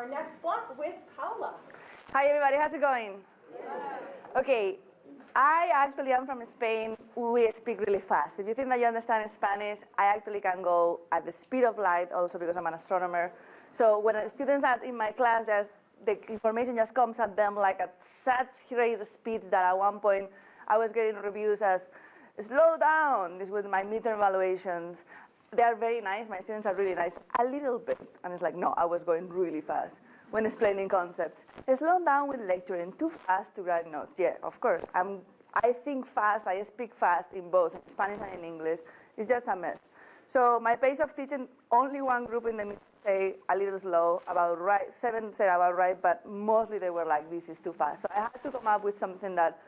our next block with Paula. Hi, everybody. How's it going? Okay, I actually am from Spain. We speak really fast. If you think that you understand Spanish, I actually can go at the speed of light also because I'm an astronomer. So when students are in my class, the information just comes at them like at such great speeds that at one point I was getting reviews as, slow down, this was my midterm evaluations. They are very nice, my students are really nice, a little bit. And it's like, no, I was going really fast when explaining concepts. Slow down with lecturing, too fast to write notes. Yeah, of course, I'm, I think fast, I speak fast in both Spanish and in English. It's just a mess. So my pace of teaching, only one group in the middle say a little slow, about right, seven said about right, but mostly they were like, this is too fast. So I had to come up with something that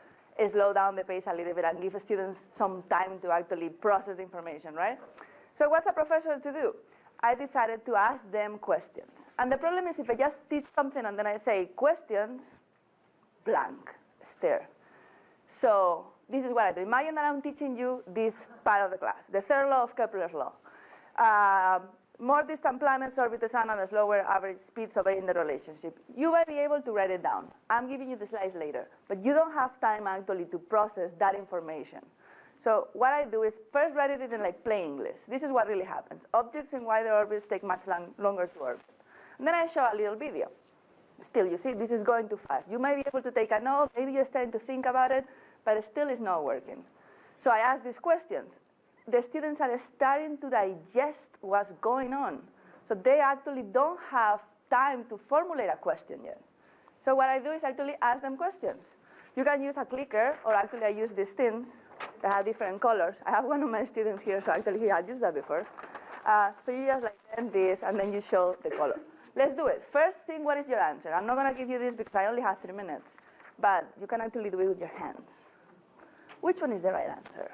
slow down the pace a little bit and give students some time to actually process information, right? So what's a professor to do? I decided to ask them questions. And the problem is if I just teach something and then I say questions, blank, stare. So this is what I do. Imagine that I'm teaching you this part of the class, the third law of Kepler's law. Uh, more distant planets orbit the sun at a slower average speeds obeying the relationship. You might be able to write it down. I'm giving you the slides later, but you don't have time actually to process that information. So what I do is first write it in like plain English. This is what really happens. Objects in wider orbits take much long, longer to orbit. And then I show a little video. Still, you see, this is going too fast. You might be able to take a note, maybe you're starting to think about it, but it still is not working. So I ask these questions. The students are starting to digest what's going on. So they actually don't have time to formulate a question yet. So what I do is actually ask them questions. You can use a clicker, or actually I use these things that have different colors. I have one of my students here, so actually he had used that before. Uh, so you just like this, and then you show the color. Let's do it. First thing, what is your answer? I'm not going to give you this because I only have three minutes, but you can actually do it with your hands. Which one is the right answer?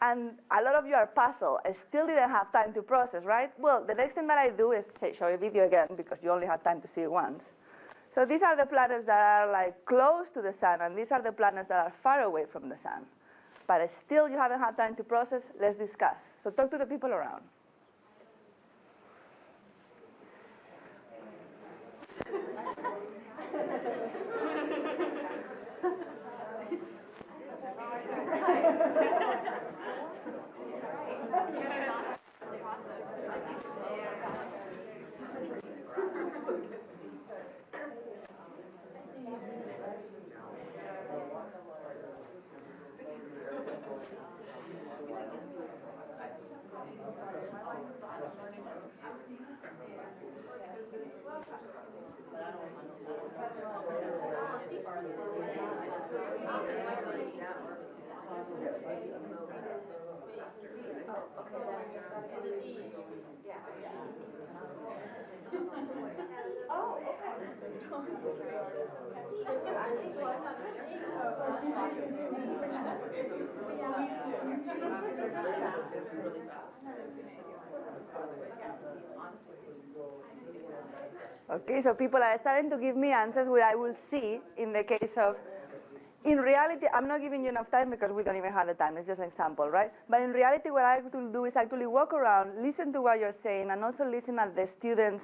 And a lot of you are puzzled. I still didn't have time to process, right? Well, the next thing that I do is show you a video again because you only have time to see it once. So these are the planets that are like close to the sun, and these are the planets that are far away from the sun. But still you haven't had time to process, let's discuss. So talk to the people around. Oh, yeah. Okay, so people are starting to give me answers where I will see in the case of in reality, I'm not giving you enough time because we don't even have the time. It's just an example, right? But in reality, what I will do is actually walk around, listen to what you're saying, and also listen at the students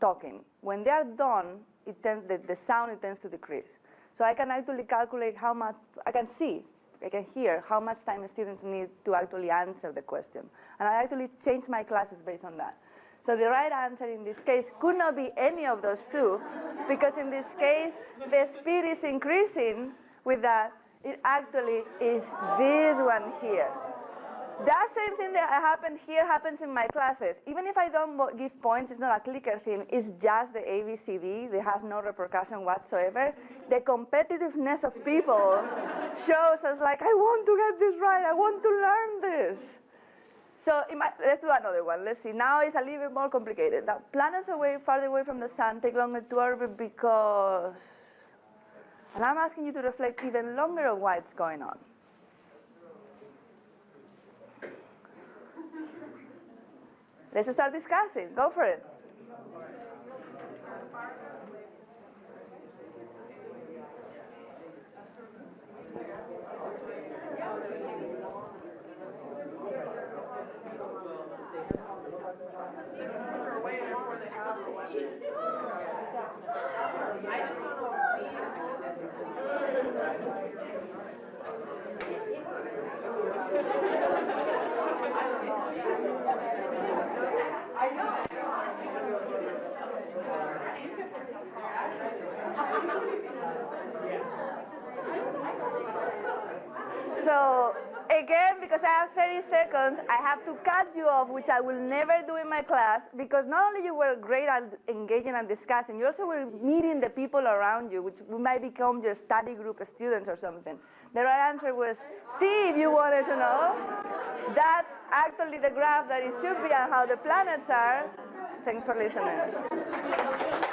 talking. When they are done, it tends, the, the sound it tends to decrease. So I can actually calculate how much, I can see, I can hear how much time the students need to actually answer the question. And I actually change my classes based on that. So the right answer in this case could not be any of those two, because in this case, the speed is increasing with that, it actually is this one here. That same thing that happened here happens in my classes. Even if I don't give points, it's not a clicker thing, it's just the ABCD, it has no repercussion whatsoever. The competitiveness of people shows us like, I want to get this right, I want to learn this. So let's do another one. Let's see. Now it's a little bit more complicated. Now, planets away, farther away from the sun take longer to orbit because and I'm asking you to reflect even longer on what's going on. Let's start discussing. Go for it. So again, because I have 30 seconds, I have to cut you off, which I will never do in my class, because not only you were great at engaging and discussing, you also were meeting the people around you, which might become your study group of students or something. The right answer was C if you wanted to know. That's actually the graph that it should be and how the planets are. Thanks for listening.